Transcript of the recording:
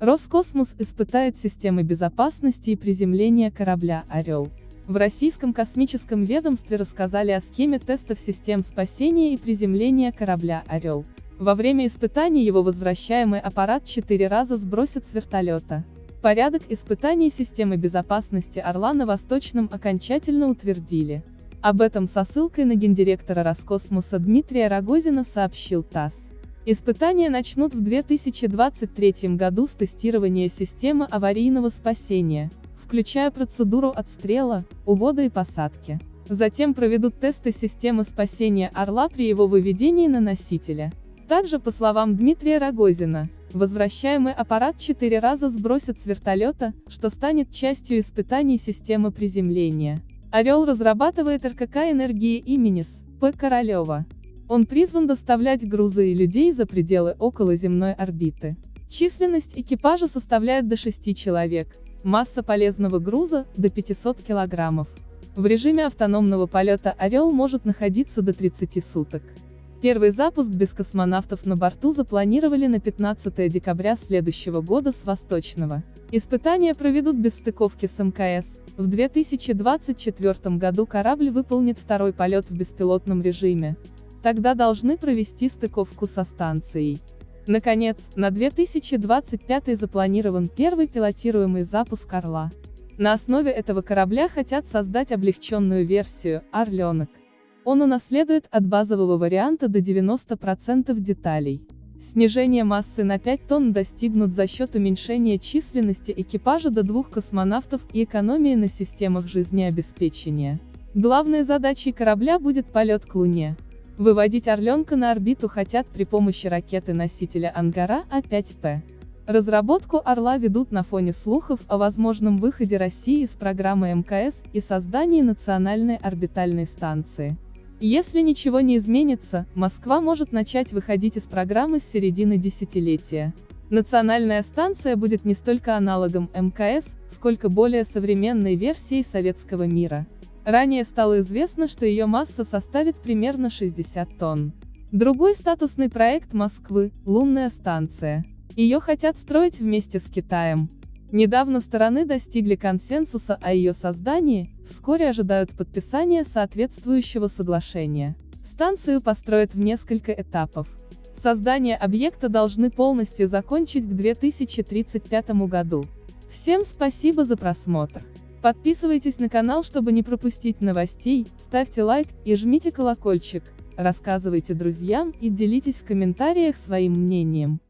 Роскосмос испытает системы безопасности и приземления корабля «Орел». В российском космическом ведомстве рассказали о схеме тестов систем спасения и приземления корабля «Орел». Во время испытаний его возвращаемый аппарат четыре раза сбросят с вертолета. Порядок испытаний системы безопасности «Орла» на Восточном окончательно утвердили. Об этом со ссылкой на гендиректора Роскосмоса Дмитрия Рогозина сообщил ТАСС. Испытания начнут в 2023 году с тестирования системы аварийного спасения, включая процедуру отстрела, увода и посадки. Затем проведут тесты системы спасения «Орла» при его выведении на носителя. Также, по словам Дмитрия Рогозина, возвращаемый аппарат четыре раза сбросят с вертолета, что станет частью испытаний системы приземления. «Орел» разрабатывает РКК энергии Именис, П. Королева. Он призван доставлять грузы и людей за пределы околоземной орбиты. Численность экипажа составляет до 6 человек, масса полезного груза – до 500 килограммов. В режиме автономного полета «Орел» может находиться до 30 суток. Первый запуск без космонавтов на борту запланировали на 15 декабря следующего года с Восточного. Испытания проведут без стыковки с МКС. В 2024 году корабль выполнит второй полет в беспилотном режиме. Тогда должны провести стыковку со станцией. Наконец, на 2025 запланирован первый пилотируемый запуск «Орла». На основе этого корабля хотят создать облегченную версию «Орленок». Он унаследует от базового варианта до 90% деталей. Снижение массы на 5 тонн достигнут за счет уменьшения численности экипажа до двух космонавтов и экономии на системах жизнеобеспечения. Главной задачей корабля будет полет к Луне. Выводить «Орленка» на орбиту хотят при помощи ракеты-носителя «Ангара» А-5П. Разработку «Орла» ведут на фоне слухов о возможном выходе России из программы МКС и создании национальной орбитальной станции. Если ничего не изменится, Москва может начать выходить из программы с середины десятилетия. Национальная станция будет не столько аналогом МКС, сколько более современной версией советского мира. Ранее стало известно, что ее масса составит примерно 60 тонн. Другой статусный проект Москвы – лунная станция. Ее хотят строить вместе с Китаем. Недавно стороны достигли консенсуса о ее создании, вскоре ожидают подписания соответствующего соглашения. Станцию построят в несколько этапов. Создание объекта должны полностью закончить к 2035 году. Всем спасибо за просмотр. Подписывайтесь на канал, чтобы не пропустить новостей, ставьте лайк и жмите колокольчик, рассказывайте друзьям и делитесь в комментариях своим мнением.